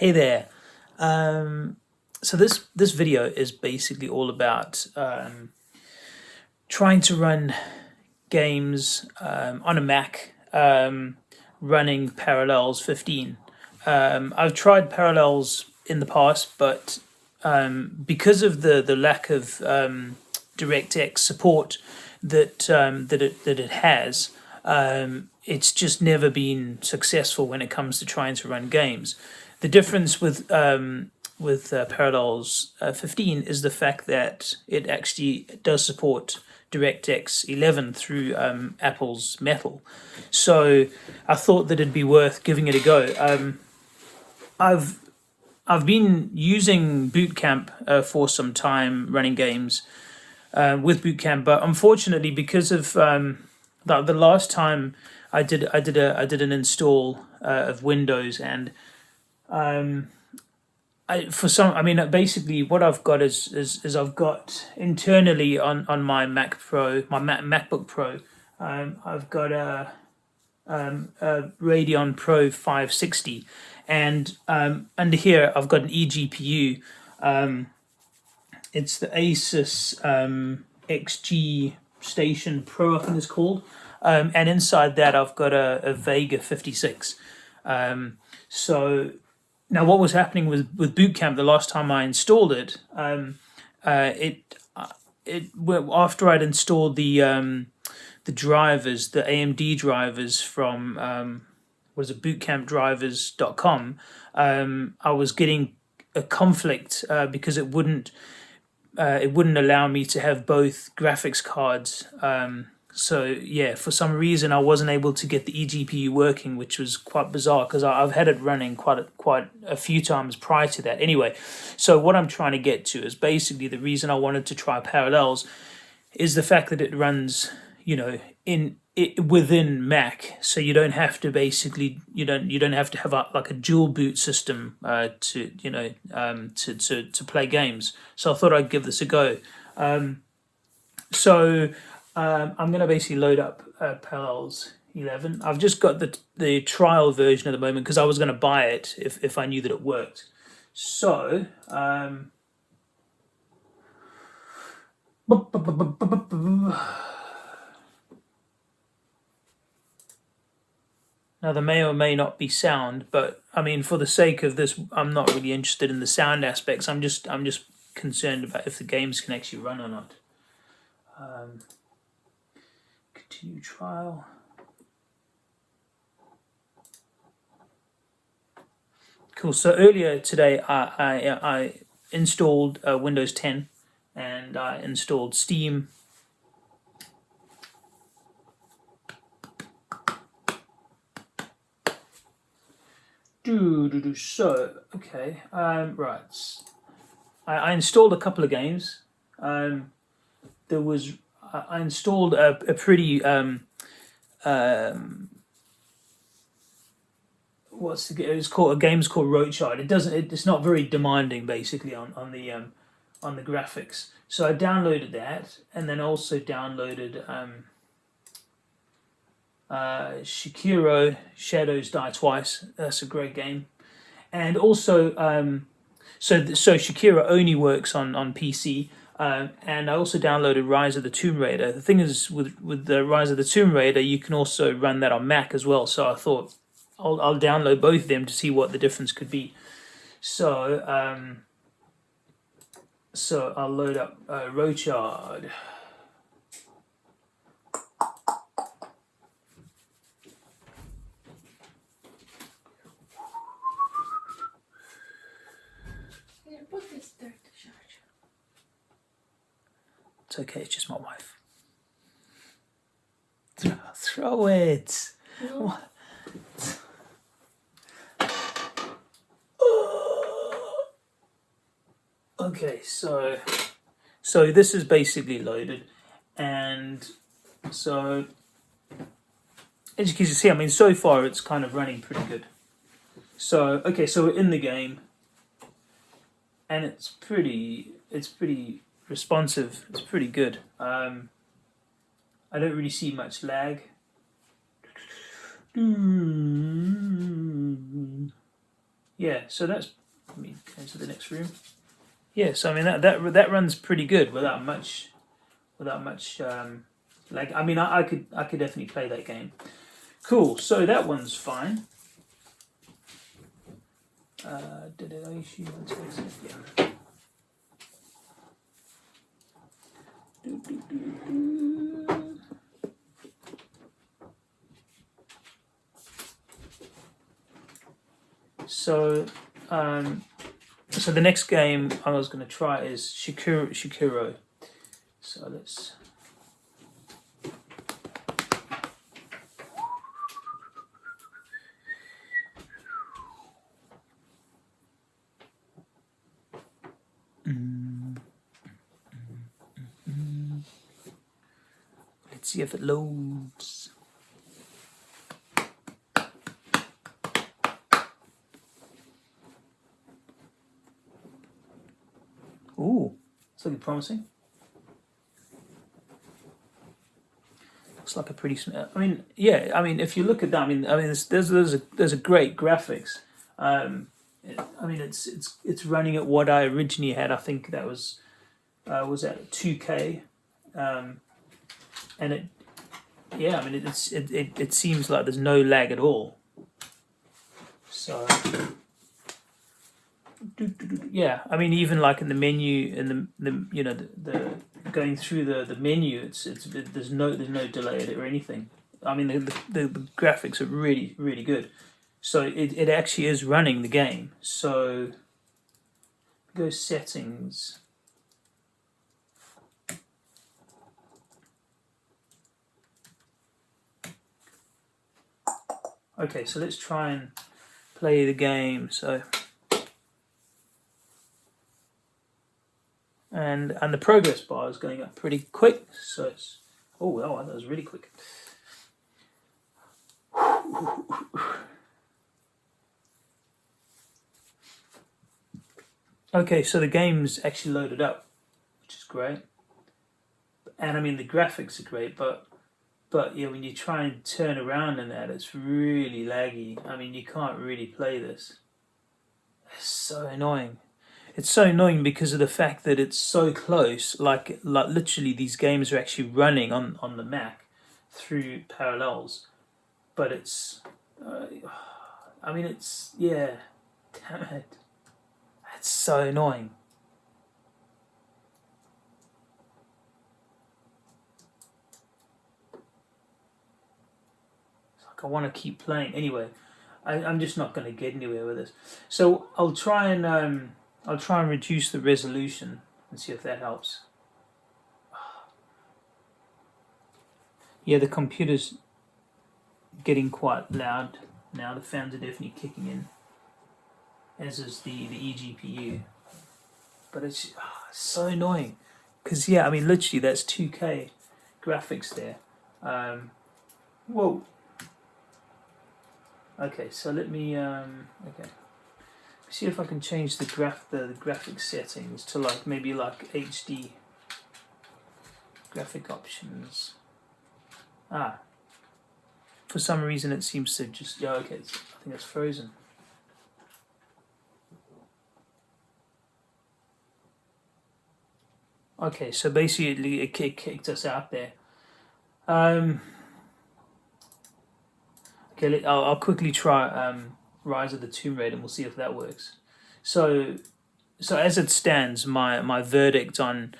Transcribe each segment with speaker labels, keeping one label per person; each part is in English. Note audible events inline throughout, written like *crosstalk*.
Speaker 1: Hey there. Um, so this this video is basically all about um, trying to run games um, on a Mac um, running Parallels 15. Um, I've tried Parallels in the past, but um, because of the the lack of DirectX support that that it that it has, it's just never been successful when it comes to trying to run games. The difference with um, with uh, Parallels uh, 15 is the fact that it actually does support DirectX 11 through um, Apple's Metal. So I thought that it'd be worth giving it a go. Um, I've I've been using Boot Camp uh, for some time running games uh, with Boot Camp, but unfortunately because of um, the, the last time I did I did a I did an install uh, of Windows and um, I, for some, I mean, basically what I've got is, is, is I've got internally on, on my Mac Pro, my Mac, MacBook Pro, um, I've got a, um, a Radeon Pro 560 and um, under here I've got an eGPU. Um, it's the Asus um, XG Station Pro, I think it's called. Um, and inside that I've got a, a Vega 56. Um, so now, what was happening with with Boot Camp the last time I installed it? Um, uh, it uh, it after I'd installed the um, the drivers, the AMD drivers from um, was it bootcampdrivers.com, um, I was getting a conflict uh, because it wouldn't uh, it wouldn't allow me to have both graphics cards um, so yeah, for some reason I wasn't able to get the eGPU working, which was quite bizarre because I've had it running quite a, quite a few times prior to that. Anyway, so what I'm trying to get to is basically the reason I wanted to try Parallels is the fact that it runs, you know, in it within Mac, so you don't have to basically you don't you don't have to have a, like a dual boot system uh, to you know um, to to to play games. So I thought I'd give this a go. Um, so um, I'm going to basically load up uh, Parallels 11. I've just got the the trial version at the moment because I was going to buy it if, if I knew that it worked. So, um, now there may or may not be sound, but I mean, for the sake of this, I'm not really interested in the sound aspects. I'm just I'm just concerned about if the games can actually run or not. Um, continue trial. Cool. So earlier today, I I, I installed uh, Windows 10, and I installed Steam. Do do do. So okay. Um. Right. I, I installed a couple of games. Um. There was I installed a, a pretty um, um, what's the it's called a game's called Rochard. It doesn't it, it's not very demanding basically on on the um, on the graphics. So I downloaded that and then also downloaded um, uh, Sekiro Shadows Die Twice. That's a great game, and also um, so so Sekiro only works on on PC. Um, and I also downloaded Rise of the Tomb Raider. The thing is, with with the Rise of the Tomb Raider, you can also run that on Mac as well. So I thought I'll I'll download both of them to see what the difference could be. So um, so I'll load up uh, Rochard. It's okay, it's just my wife. Throw, throw it. No. *gasps* Okay, so so this is basically loaded, and so as you can see, I mean, so far it's kind of running pretty good. So okay, so we're in the game, and it's pretty, it's pretty responsive. It's pretty good. Um, I don't really see much lag. yeah, so that's let me go to the next room. Yeah, so I mean that that that runs pretty good without much without much um, like I mean I, I could I could definitely play that game. Cool. So that one's fine. Uh, did it issue? Yeah. Do, do, do, so, um, so the next game I was going to try is Shikuro. Shikuro. So let's Let's see if it loads. Ooh, it's looking promising. Looks like a pretty. I mean, yeah. I mean, if you look at that, I mean, I mean, there's there's, there's a there's a great graphics. Um, I mean, it's it's it's running at what I originally had. I think that was uh, was at two K. Um, and it yeah i mean it's it, it, it seems like there's no lag at all. So yeah i mean even like in the menu in the, the you know the, the going through the the menu it's it's it, there's no there's no delay or anything. I mean the, the, the graphics are really really good. So it, it actually is running the game. So go settings Okay, so let's try and play the game. So, and and the progress bar is going up pretty quick. So it's oh wow, that was really quick. Okay, so the game's actually loaded up, which is great. And I mean the graphics are great, but but yeah, when you try and turn around in that, it's really laggy. I mean, you can't really play this. It's so annoying. It's so annoying because of the fact that it's so close. Like, like literally, these games are actually running on on the Mac through Parallels, but it's. Uh, I mean, it's yeah. *laughs* Damn it. It's so annoying. I want to keep playing. Anyway, I, am just not going to get anywhere with this. So I'll try and um, I'll try and reduce the resolution and see if that helps. *sighs* Yeah, the computer's getting quite loud now. The fans are definitely kicking in, as is the the eGPU. But it's oh, so annoying because yeah, I mean literally that's 2K graphics there. Um, whoa. Okay, so let me um, okay see if I can change the graph the, the graphic settings to like maybe like HD graphic options. Ah, for some reason it seems to just yeah okay I think it's frozen. Okay, so basically it kicked us out there. Um, Okay, I'll, I'll quickly try um, Rise of the Tomb Raider and we'll see if that works. So, so as it stands, my my verdict on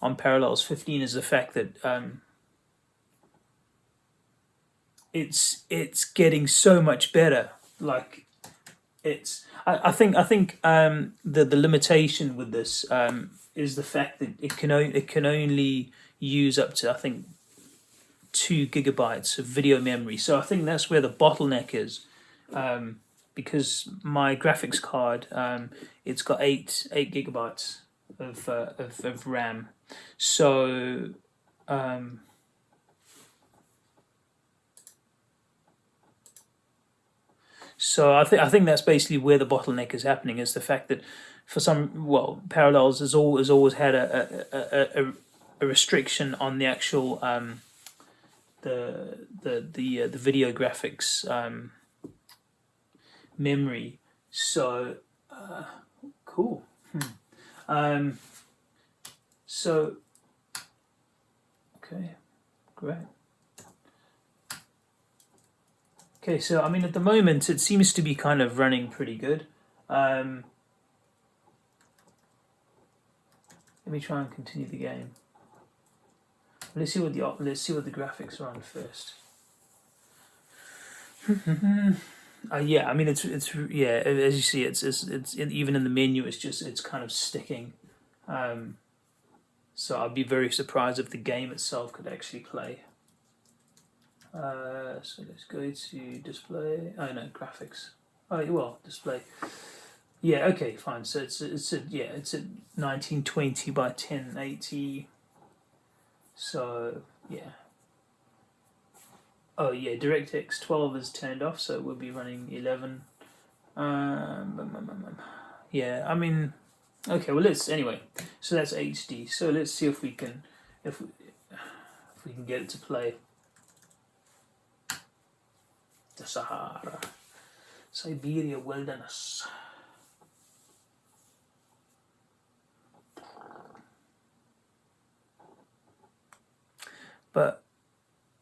Speaker 1: on Parallels 15 is the fact that um, it's it's getting so much better. Like it's I, I think I think um, the the limitation with this um, is the fact that it can only it can only use up to I think two gigabytes of video memory. So I think that's where the bottleneck is, um, because my graphics card um, it's got eight eight gigabytes of uh, of, of RAM. So um, so I think I think that's basically where the bottleneck is happening is the fact that for some well parallels has always always had a a, a, a restriction on the actual um, the the the uh, the video graphics um, memory. So, uh, cool. Hmm. Um, so, okay, great. Okay, so I mean, at the moment, it seems to be kind of running pretty good. Um, let me try and continue the game. Let's see what the let's see what the graphics are on first. *laughs* uh, yeah, I mean it's it's yeah as you see it's it's it's even in the menu it's just it's kind of sticking. Um, so I'd be very surprised if the game itself could actually play. Uh, so let's go to display. Oh no, graphics. Oh well, display. Yeah, okay, fine. So it's it's a yeah, it's a nineteen twenty by ten eighty. So yeah. Oh yeah, DirectX twelve is turned off, so we'll be running eleven. Um, um, um, um, yeah, I mean, okay. Well, let's anyway. So that's HD. So let's see if we can if we, if we can get it to play the Sahara, Siberia wilderness. But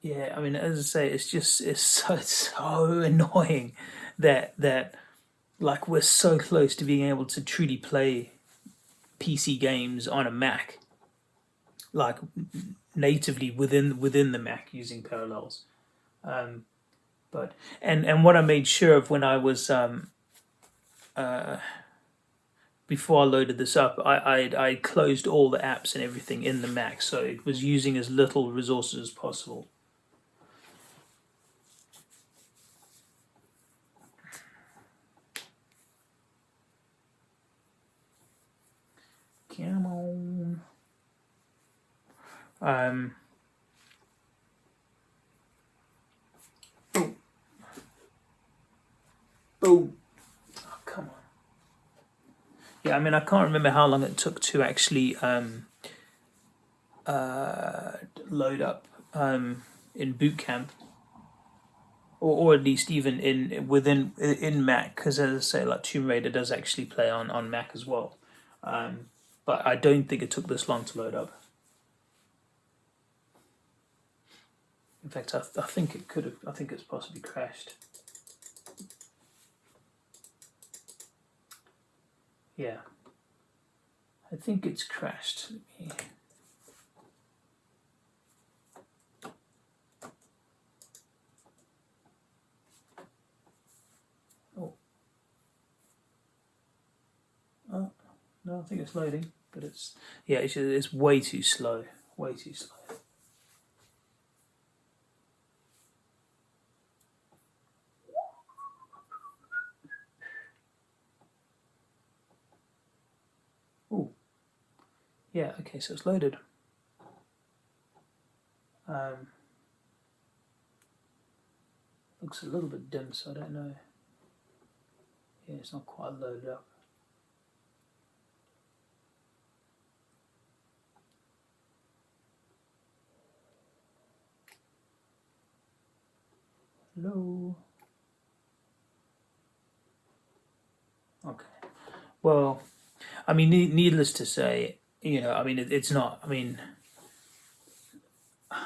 Speaker 1: yeah, I mean, as I say, it's just it's *laughs* so so annoying that that like we're so close to being able to truly play PC games on a Mac, like natively within within the Mac using Parallels. Um, but and and what I made sure of when I was um, uh, before I loaded this up, I I I closed all the apps and everything in the Mac, so it was using as little resources as possible. Come on. Um, on. Yeah, I mean, I can't remember how long it took to actually um, uh, load up um, in boot camp, or, or at least even in within in Mac, because as I say, like Tomb Raider does actually play on on Mac as well. Um, but I don't think it took this long to load up. In fact, I, I think it could have. I think it's possibly crashed. Yeah. I think it's crashed. Oh. Oh, no, I think it's loading, but it's, yeah, it's, it's way too slow, way too slow. Yeah, okay, so it's loaded. Um, looks a little bit dim, so I don't know. Yeah, it's not quite loaded up. Hello. Okay. Well, I mean, needless to say, you know, I mean, it, it's not. I mean, *sighs*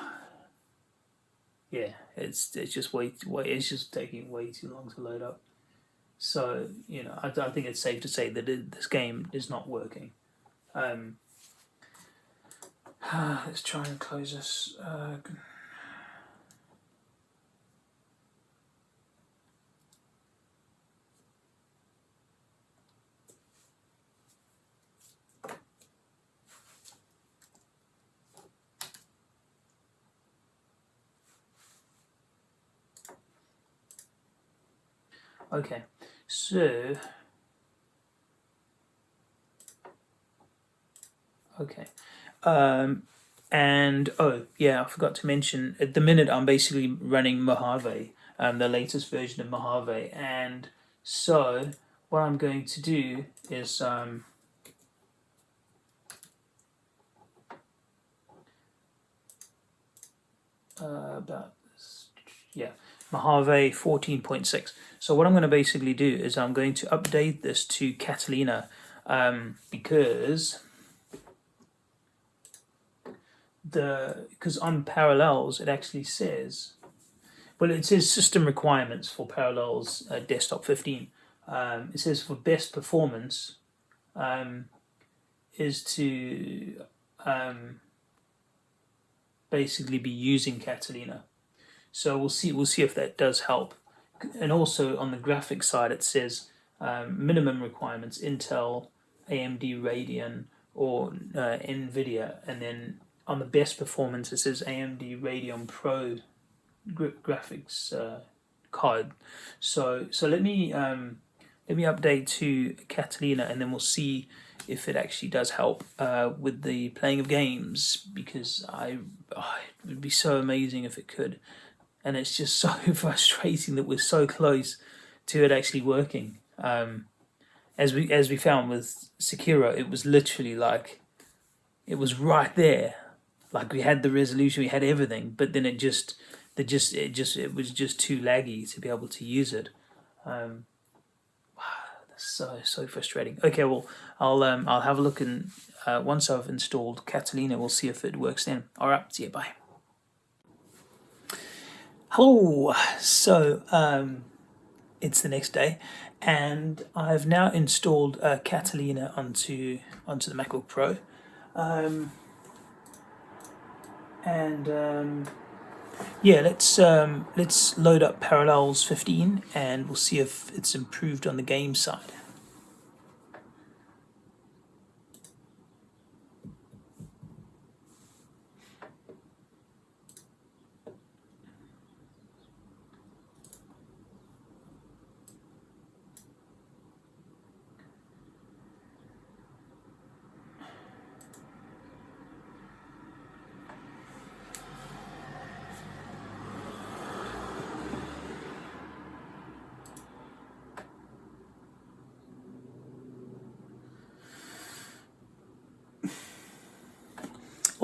Speaker 1: yeah, it's it's just way way. It's just taking way too long to load up. So you know, I, I think it's safe to say that it, this game is not working. Um, *sighs* let's try and close this. Uh, Okay, so okay, um, and oh yeah, I forgot to mention at the minute I'm basically running Mojave, um, the latest version of Mojave, and so what I'm going to do is um, uh, about yeah Mojave 14.6. So what I'm going to basically do is I'm going to update this to Catalina um, because the because on Parallels it actually says well it says system requirements for Parallels uh, Desktop 15. Um, it says for best performance um, is to um, basically be using Catalina. So we'll see we'll see if that does help. And also on the graphics side, it says um, minimum requirements: Intel, AMD Radeon, or uh, NVIDIA. And then on the best performance, it says AMD Radeon Pro graphics uh, card. So so let me um, let me update to Catalina, and then we'll see if it actually does help uh, with the playing of games because I oh, it would be so amazing if it could and it's just so *laughs* frustrating that we're so close to it actually working um, as we as we found with Sekiro it was literally like it was right there like we had the resolution we had everything but then it just the just it just it was just too laggy to be able to use it um, wow, that's so so frustrating. Okay, well I'll um I'll have a look and uh, once I've installed Catalina, we'll see if it works then. All right, see you. Bye. Hello. So um, it's the next day, and I've now installed uh, Catalina onto onto the MacBook Pro, um, and um, yeah, let's um, let's load up Parallels 15 and we'll see if it's improved on the game side.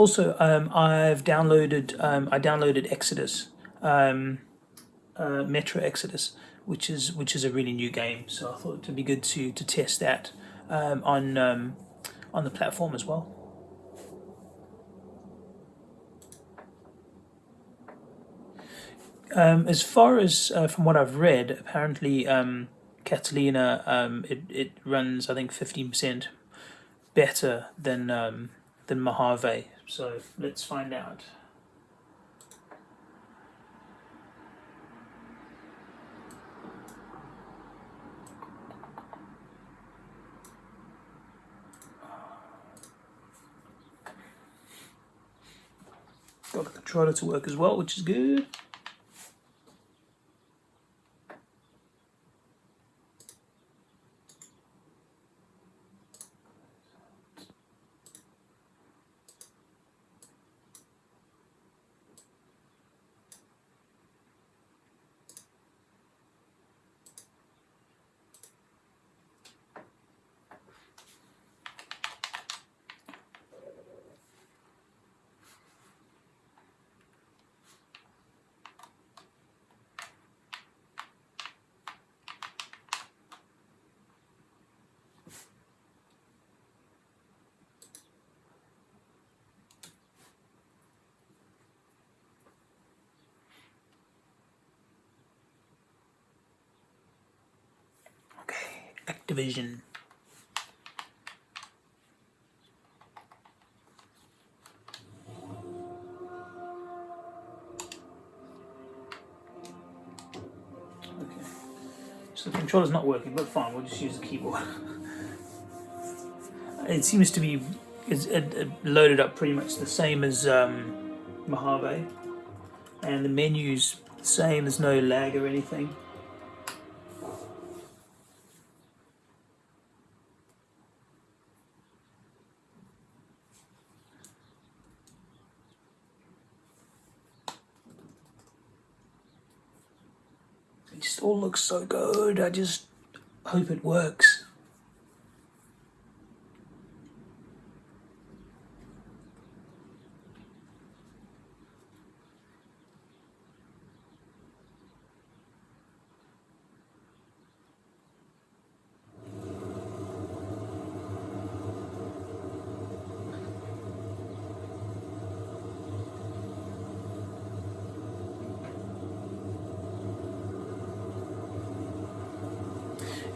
Speaker 1: Also, um, I've downloaded. Um, I downloaded Exodus, um, uh, Metro Exodus, which is which is a really new game. So I thought it'd be good to to test that um, on um, on the platform as well. Um, as far as uh, from what I've read, apparently Catalina it it runs I think fifteen percent better than than Mojave. So let's find out. Got the controller to work as well, which is good. Activision. Okay, so the controller's not working, but fine, we'll just use the keyboard. *laughs* it seems to be it's loaded up pretty much the same as um, Mojave, and the menu's the same, there's no lag or anything. It just all looks so good. I just hope it works.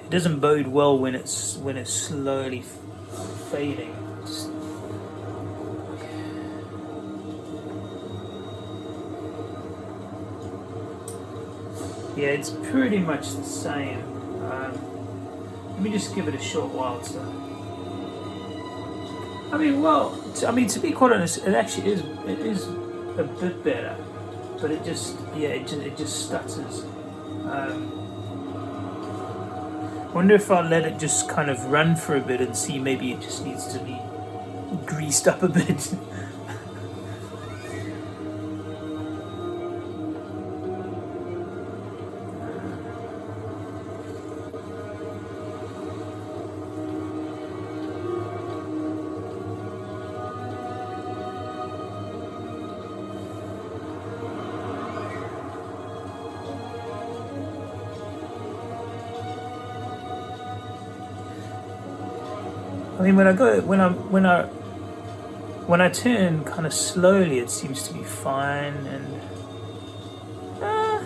Speaker 1: It doesn't bode well when it's when it's slowly fading. Yeah, it's pretty much the same. Um, let me just give it a short while to. I mean, well, I mean to be quite honest, it actually is. It is a bit better, but it just yeah, it just it just stutters. Um, wonder if I'll let it just kind of run for a bit and see maybe it just needs to be greased up a bit. *laughs* when I go, when I, when I, when I turn kind of slowly, it seems to be fine, and uh,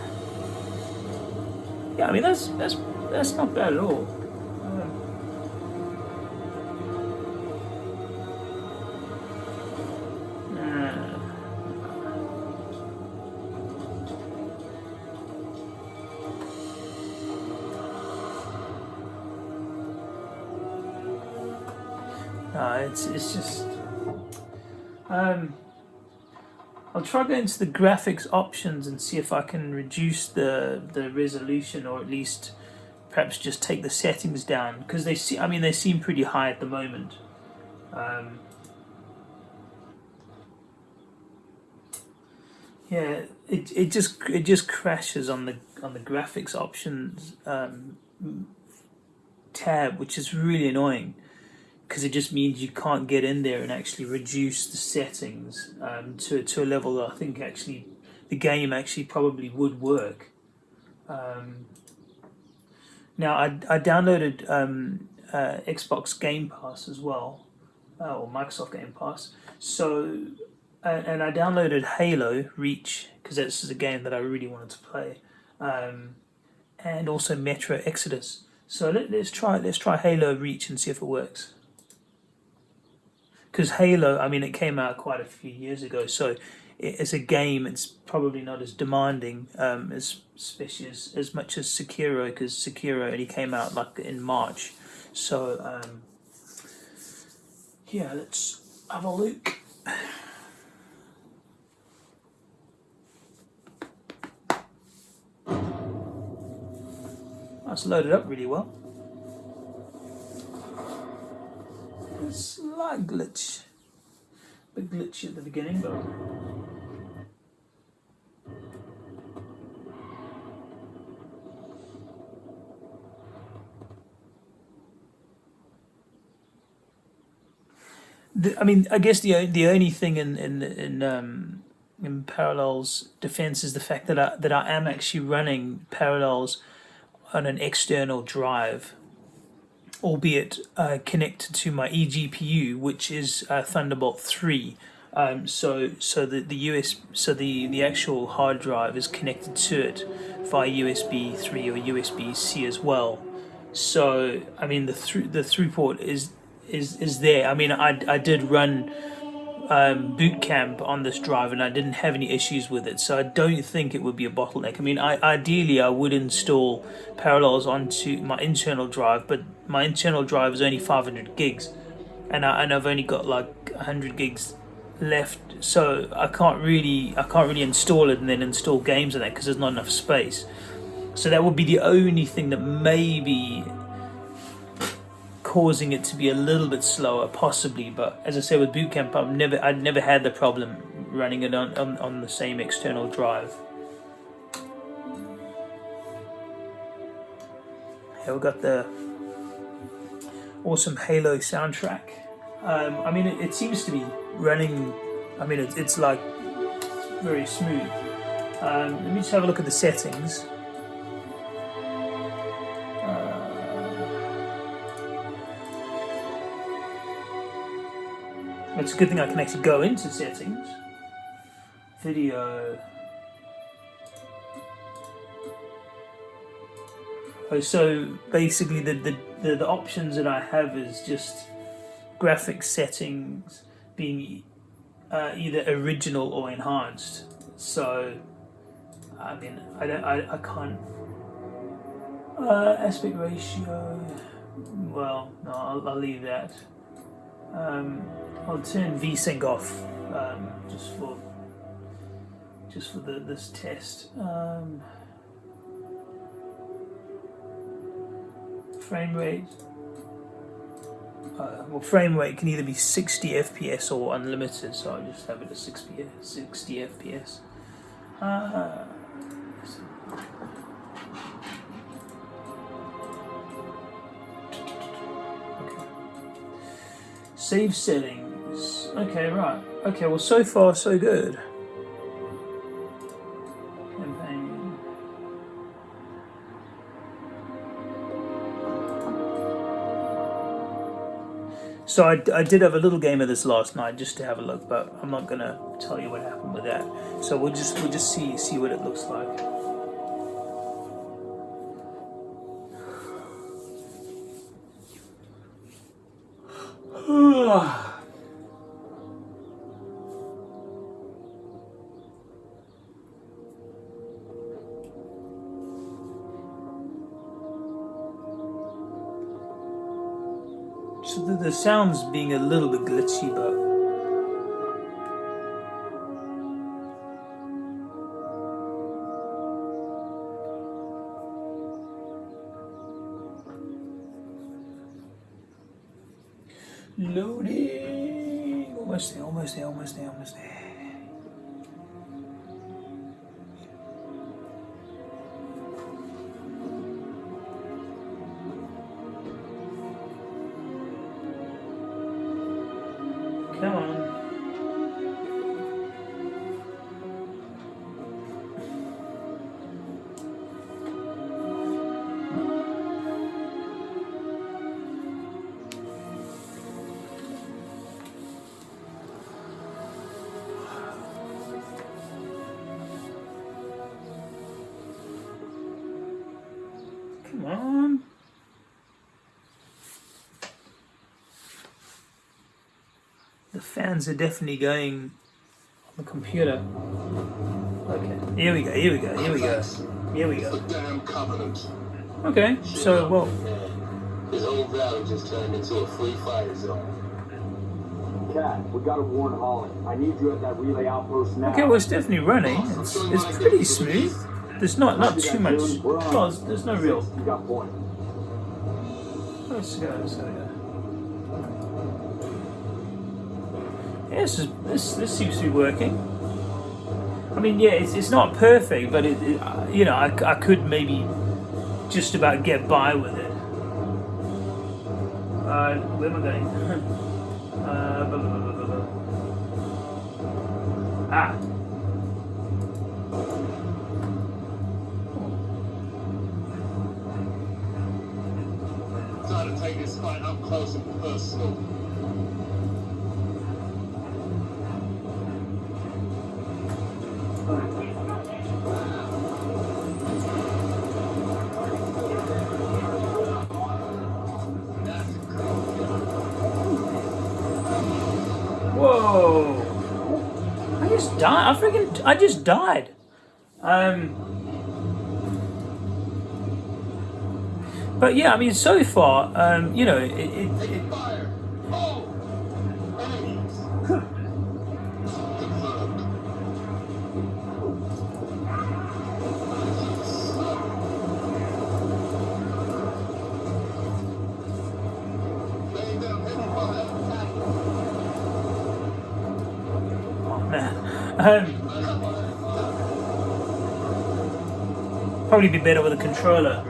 Speaker 1: yeah, I mean that's that's that's not bad at all. Um, I'll try going to the graphics options and see if I can reduce the the resolution or at least perhaps just take the settings down because they see I mean they seem pretty high at the moment. Um, yeah, it it just it just crashes on the on the graphics options um, tab, which is really annoying because it just means you can't get in there and actually reduce the settings um, to, to a level that I think actually the game actually probably would work. Um, now I, I downloaded um, uh, Xbox Game Pass as well, uh, or Microsoft Game Pass. So uh, and I downloaded Halo Reach because this is a game that I really wanted to play, um, and also Metro Exodus. So let, us try let's try Halo Reach and see if it works because Halo, I mean, it came out quite a few years ago, so it's a game, it's probably not as demanding, um, as especially as, as much as Sekiro, because Sekiro only came out like in March. So um, yeah, let's have a look. *sighs* That's loaded up really well. A slight glitch. A bit glitchy at the beginning, but I mean, I guess the the only thing in in in um, in Parallels defense is the fact that I that I am actually running Parallels on an external drive, albeit uh, connected to my eGPU, which is uh, Thunderbolt 3. Um, so so the, the US so the, the actual hard drive is connected to it via USB 3 or USB C as well. So I mean the through the throughput is is is there. I mean I, I did run um, boot camp on this drive and I didn't have any issues with it. So I don't think it would be a bottleneck. I mean I ideally I would install parallels onto my internal drive but my internal drive is only 500 gigs and, I, and I've only got like 100 gigs left. So I can't really I can't really install it and then install games on that because there's not enough space. So that would be the only thing that maybe causing it to be a little bit slower, possibly. But as I say, with Bootcamp, I've never, I'd never had the problem running it on, on, on the same external drive. Here we've got the awesome Halo soundtrack. Um, I mean, it, it, seems to be running, I mean, it, it's like very smooth. Um, let me just have a look at the settings. It's a good thing I can actually go into settings. Video. Oh, so basically the, the, the, the options that I have is just graphic settings being uh, either original or enhanced. So, I mean, I don't, I, I can't. Uh, aspect ratio. Well, no, I'll, I'll leave that. Um, I'll turn VSync off um, just for just for the, this test. Um, frame rate. Uh, well, frame rate can either be 60 FPS or unlimited, so I'll just have it at 60, 60 FPS. Uh, Save settings. Okay, right. Okay, well, so far, so good. So I, I did have a little game of this last night just to have a look, but I'm not gonna tell you what happened with that. So we'll just we'll just see see what it looks like. So the, the sound's being a little bit glitchy, but fans are definitely going on the computer. Okay, here we go, here we go, here we go, here we go.
Speaker 2: damn covenant.
Speaker 1: Okay, so, well,
Speaker 2: His whole valley just turned into a free fire zone.
Speaker 3: Kat, we gotta warn Holland. I need you at that relay outpost now.
Speaker 1: okay, well, it's definitely running. It's, it's pretty smooth. There's not not too much. Well, there's, there's no real.
Speaker 3: You got point.
Speaker 1: Let's go, let's go, Yeah, this, is, this, this seems to be working. I mean, yeah, it's, it's not perfect, but it, it uh, you know, I, I could maybe just about get by with it. Uh, where am I going? *laughs* I freaking, I just died. Um. But yeah, I mean, so far, um, you know, it, it, it, probably be better with a controller.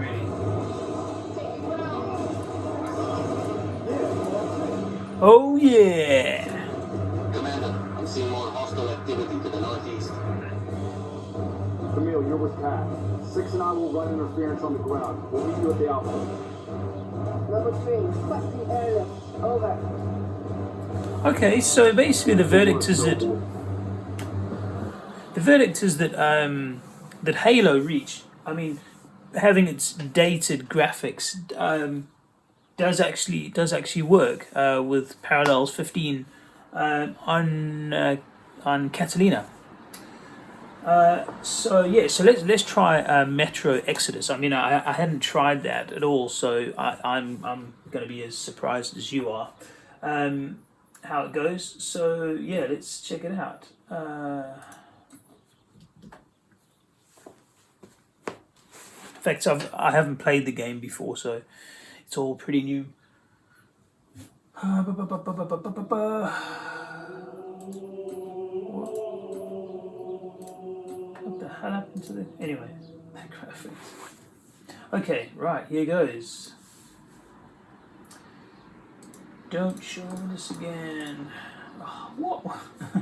Speaker 1: Oh yeah.
Speaker 2: Commander, I'm seeing more hostile activity to the northeast.
Speaker 3: Camille, you're with Kat. Six and I will run interference on the ground. We'll meet you at the outpost.
Speaker 4: Number three, requesting area. Over.
Speaker 1: Okay, so basically the verdict is that the verdict is that um, that Halo Reach. I mean, having its dated graphics um, does actually does actually work uh, with Parallels 15 uh, on uh, on Catalina. Uh, so yeah, so let's let's try uh, Metro Exodus. I mean, I, I hadn't tried that at all, so I, I'm I'm going to be as surprised as you are um, how it goes. So yeah, let's check it out. In fact, I've, I haven't played the game before, so it's all pretty new. What the hell happened to the... Anyway, graphics. Okay, right, here goes. Don't show this again. Oh, what? *laughs*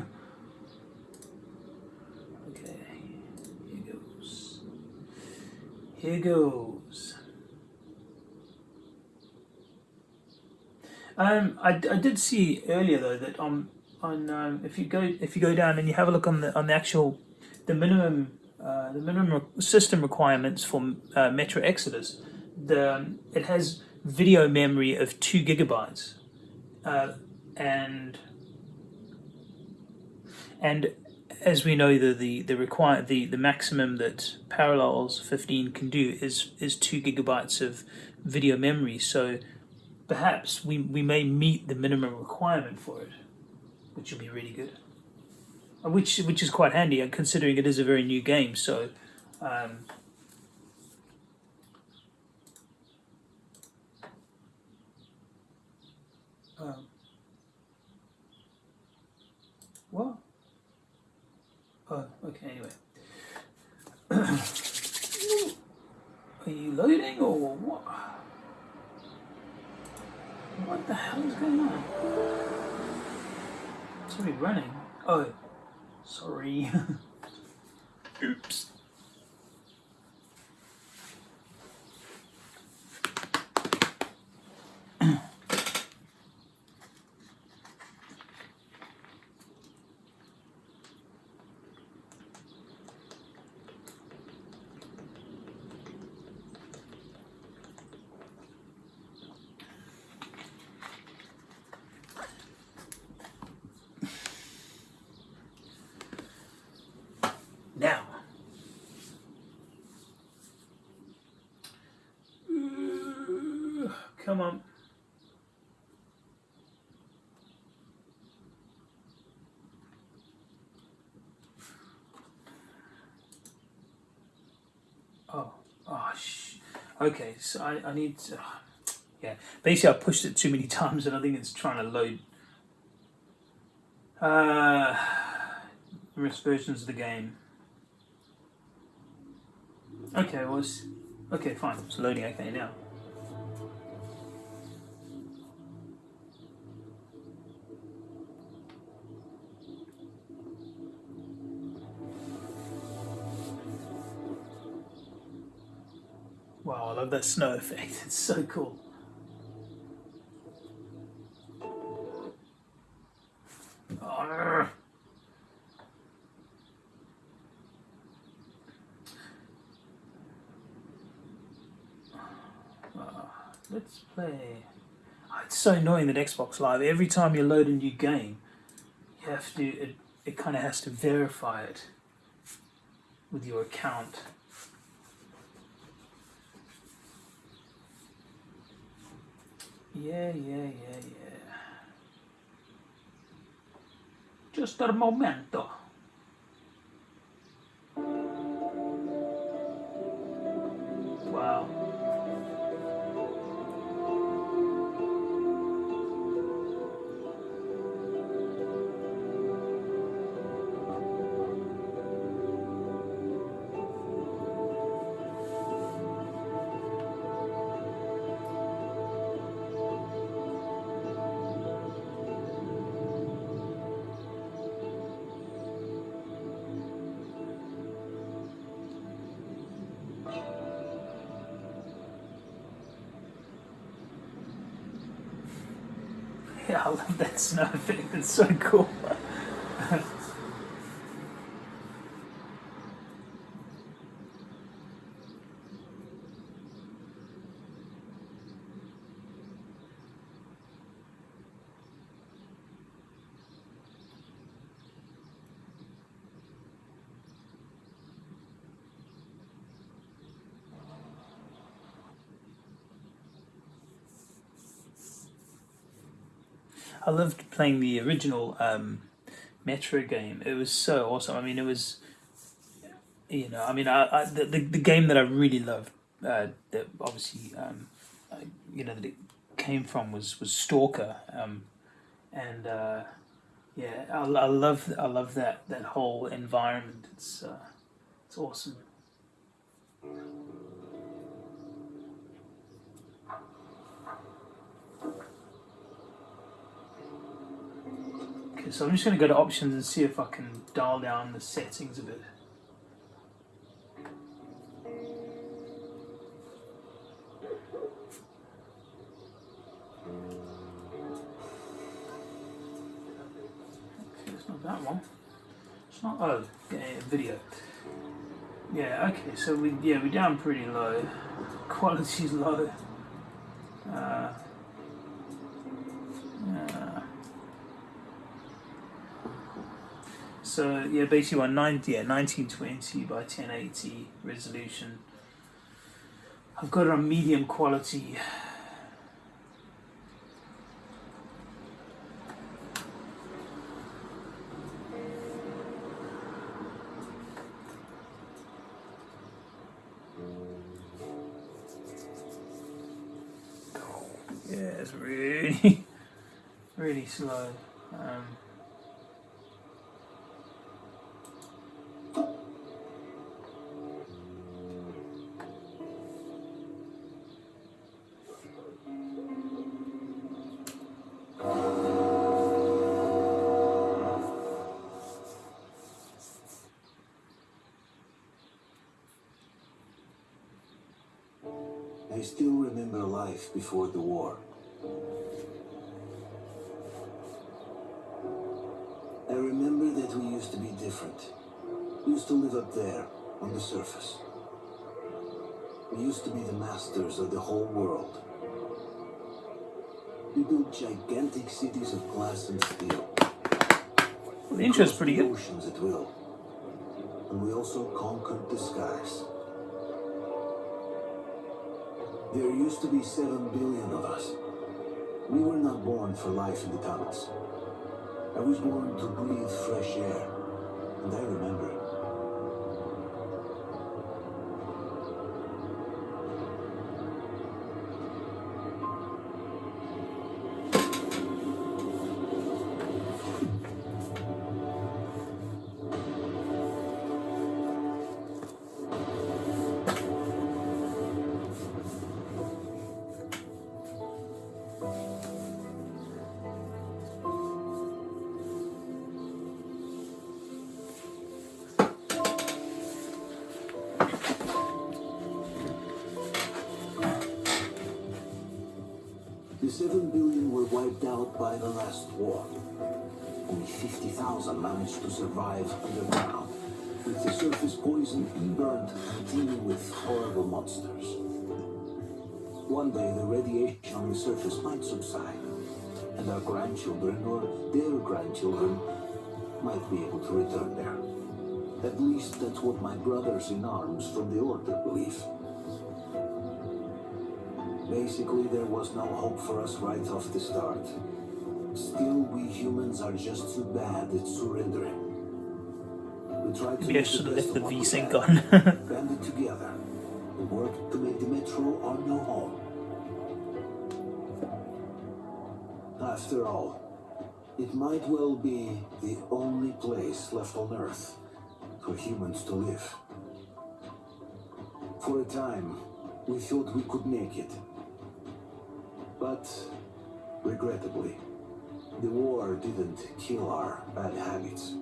Speaker 1: Here goes. Um, I, I did see earlier though that on on um, if you go if you go down and you have a look on the on the actual the minimum uh, the minimum re- system requirements for uh, Metro Exodus, the um, it has video memory of two gigabytes, uh, and and as we know the the the require the the maximum that Parallels 15 can do is is two gigabytes of video memory. So perhaps we we may meet the minimum requirement for it, which will be really good. Which which is quite handy, uh, considering it is a very new game. So. Um, um, what? Oh, okay, anyway. *clears throat* Are you loading or what? What the hell is going on? Already running. Oh, sorry. *laughs* Oops. Now. Ooh, Come on. Oh, oh, sh- okay. So I, I need to, *sighs* yeah. Basically, I pushed it too many *laughs* times, and I think it's trying to load. Uh, *sighs* various versions of the game. Okay, well, okay, fine. It's loading okay now. Wow, I love that snow effect. *laughs* It's so cool. Arrgh. Ah, let's play. Oh, it's so annoying that Xbox Live. Every time you load a new game, you have to. It, it kind of has to verify it with your account. Yeah, yeah, yeah, yeah. Just a momento. Yeah, *laughs* I love that snow effect. It's so cool. *laughs* I loved playing the original um, Metro game. It was so awesome. I mean, it was, you know, I mean, I, I the, the the game that I really loved uh, that obviously, um, uh, you know, that it came from was was Stalker, um, and uh, yeah, I, I love I love that that whole environment. It's uh, it's awesome. Okay, so I'm just going to go to options and see if I can dial down the settings a bit. Okay, it's not that one. It's not. Oh, yeah, video. Yeah. Okay. So we yeah we're down pretty low. *laughs* Quality's low. Uh, So yeah, basically on 90, yeah, 1920 by 1080 resolution. I've got it on medium quality. Yeah, it's really, *laughs* really slow.
Speaker 5: Before the war. I remember that we used to be different. We used to live up there, on the surface. We used to be the masters of the whole world. We built gigantic cities of glass and steel.
Speaker 1: well, the intro's pretty good.
Speaker 5: oceans at will. And we also conquered the skies. There used to be seven billion of us. We were not born for life in the tunnels. I was born to breathe fresh air, and I remember. By the last war. Only 50,000 managed to survive underground, with the surface poisoned and burnt and teeming with horrible monsters. One day the radiation on the surface might subside, and our grandchildren or their grandchildren might be able to return there. At least that's what my brothers in arms from the Order believe. Basically, there was no hope for us right off the start. Still, we humans are just too bad at surrendering. We tried to
Speaker 1: Maybe I should
Speaker 5: the
Speaker 1: have left the
Speaker 5: of what we
Speaker 1: V-Sync on. *laughs*
Speaker 5: banded together, and worked to make the metro our new home. After all, it might well be the only place left on Earth for humans to live. For a time, we thought we could make it. But, regrettably, the war didn't kill our bad habits.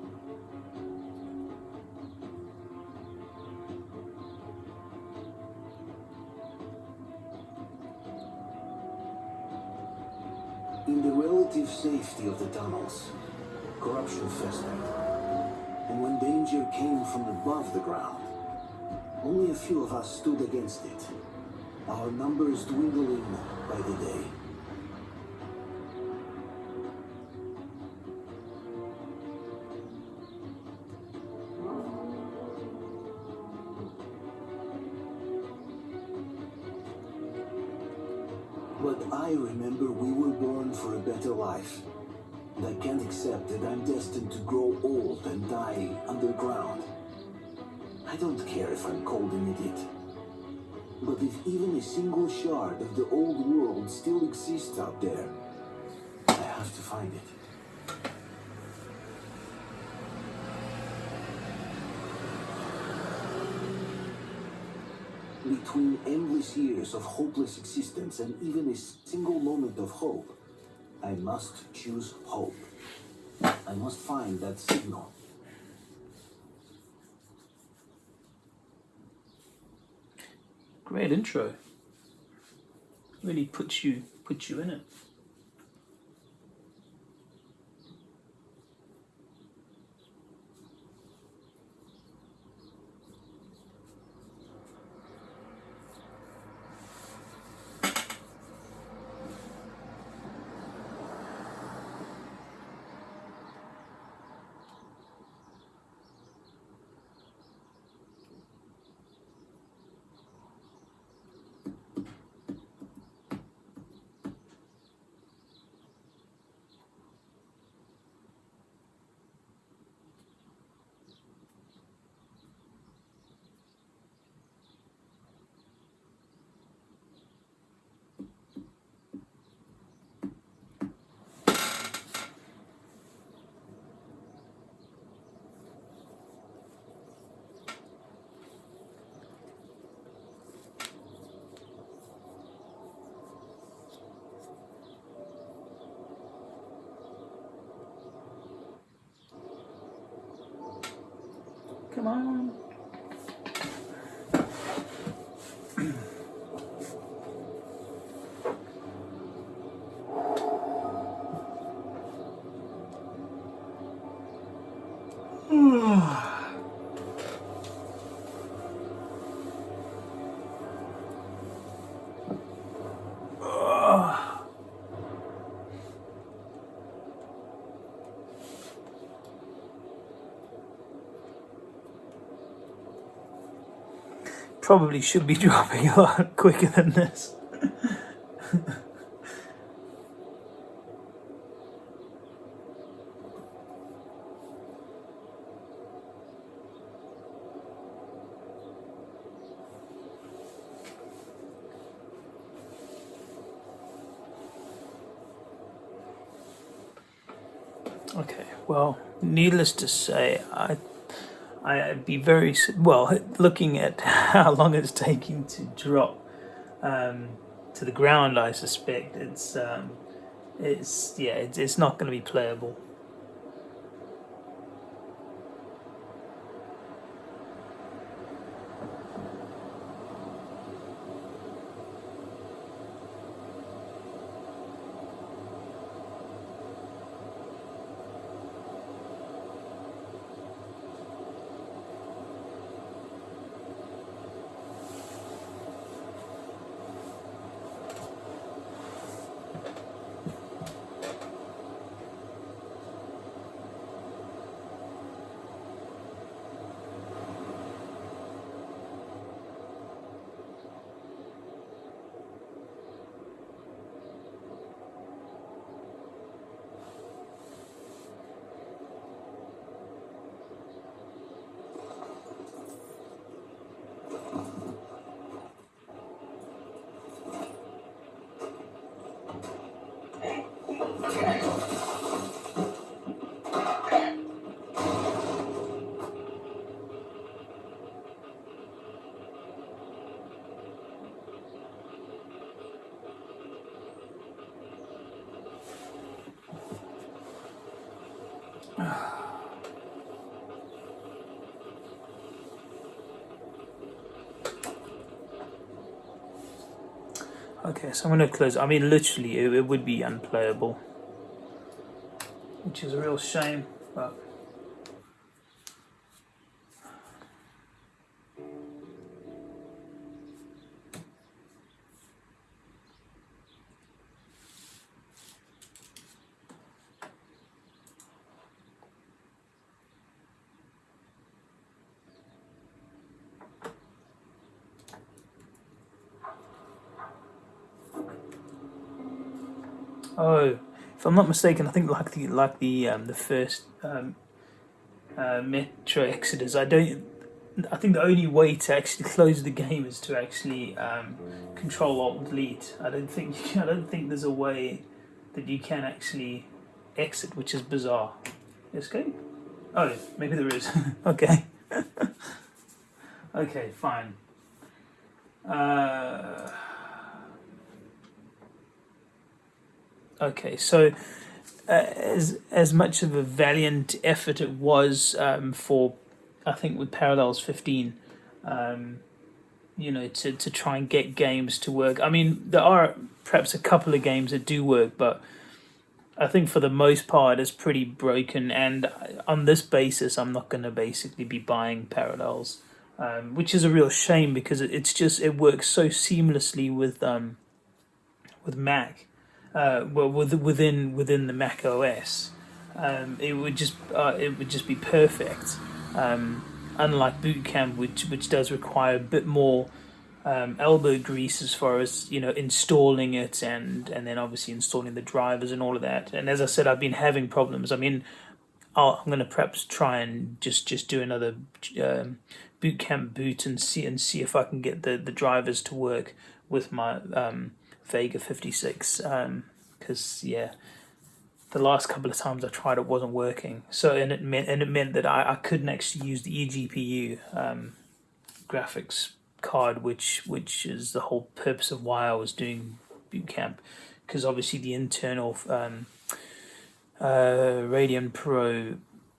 Speaker 5: In the relative safety of the tunnels, corruption festered. And when danger came from above the ground, only a few of us stood against it, our numbers dwindling by the day. Don't care if I'm called an idiot. But if even a single shard of the old world still exists out there, I have to find it. Between endless years of hopeless existence and even a single moment of hope, I must choose hope. I must find that signal.
Speaker 1: Great intro. Really puts you puts you in it. Come on. Probably should be *laughs* dropping a lot quicker than this. Okay, well, needless to say, I I'd be very well looking at *laughs* how long it's taking to drop um, to the ground. I suspect it's um, it's yeah, it's, it's not going to be playable. Okay, so I'm going to close. I mean, literally, it, it would be unplayable, which is a real shame. But I'm not mistaken, I think like the like the um, the first um, uh, Metro Exodus, I don't. I think the only way to actually close the game is to actually um, Control Alt Delete. I don't think I don't think there's a way that you can actually exit, which is bizarre. Escape? Oh, maybe there is. *laughs* okay. *laughs* okay, fine. Uh, okay, so uh, as as much of a valiant effort it was um, for, I think with Parallels fifteen, um, you know, to to try and get games to work. I mean, there are perhaps a couple of games that do work, but I think for the most part it's pretty broken. And on this basis, I'm not going to basically be buying Parallels, um, which is a real shame because it, it's just it works so seamlessly with um, with Mac, uh, well with, within within the Mac OS. Um, it would just uh, it would just be perfect. Um, unlike Boot Camp, which which does require a bit more um, elbow grease as far as you know installing it and and then obviously installing the drivers and all of that. And as I said, I've been having problems. I mean, I'll, I'm going to perhaps try and just just do another um, boot camp boot and see and see if I can get the the drivers to work with my um, Vega 56. Because yeah, the last couple of times I tried it wasn't working. So and it meant and it meant that I, I couldn't actually use the eGPU um, graphics card, which which is the whole purpose of why I was doing boot camp, because obviously the internal um, uh, Radeon Pro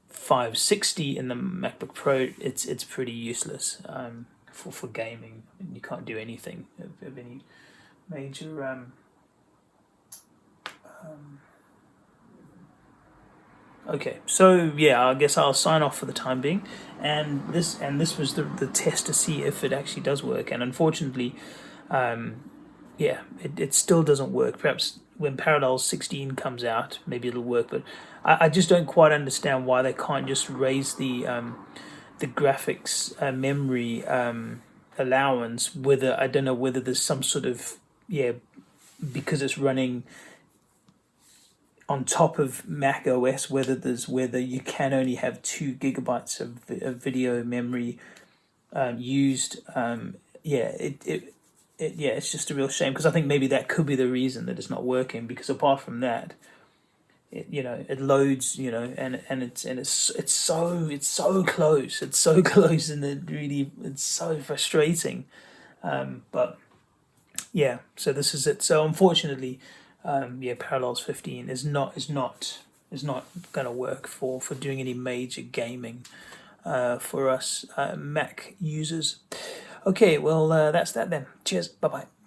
Speaker 1: 560 in the MacBook Pro, it's it's pretty useless um, for for gaming. You can't do anything of, of any major. Um, um, Okay, so yeah, I guess I'll sign off for the time being, and this and this was the the test to see if it actually does work, and unfortunately, um, yeah, it, it still doesn't work. Perhaps when Parallels 16 comes out, maybe it'll work, but I, I just don't quite understand why they can't just raise the um, the graphics uh, memory um, allowance. Whether I don't know whether there's some sort of yeah, because it's running on top of Mac OS, whether there's whether you can only have two gigabytes of, of video memory um, used. Um, yeah, it, it, it yeah, it's just a real shame because I think maybe that could be the reason that it's not working. Because apart from that, it, you know, it loads, you know, and and it's and it's it's so it's so close, it's so *laughs* close, and it really it's so frustrating. Um, but yeah, so this is it. So unfortunately um, yeah, Parallels 15 is not is not is not going to work for for doing any major gaming uh, for us uh, Mac users. Okay, well uh, that's that then. Cheers. Bye bye.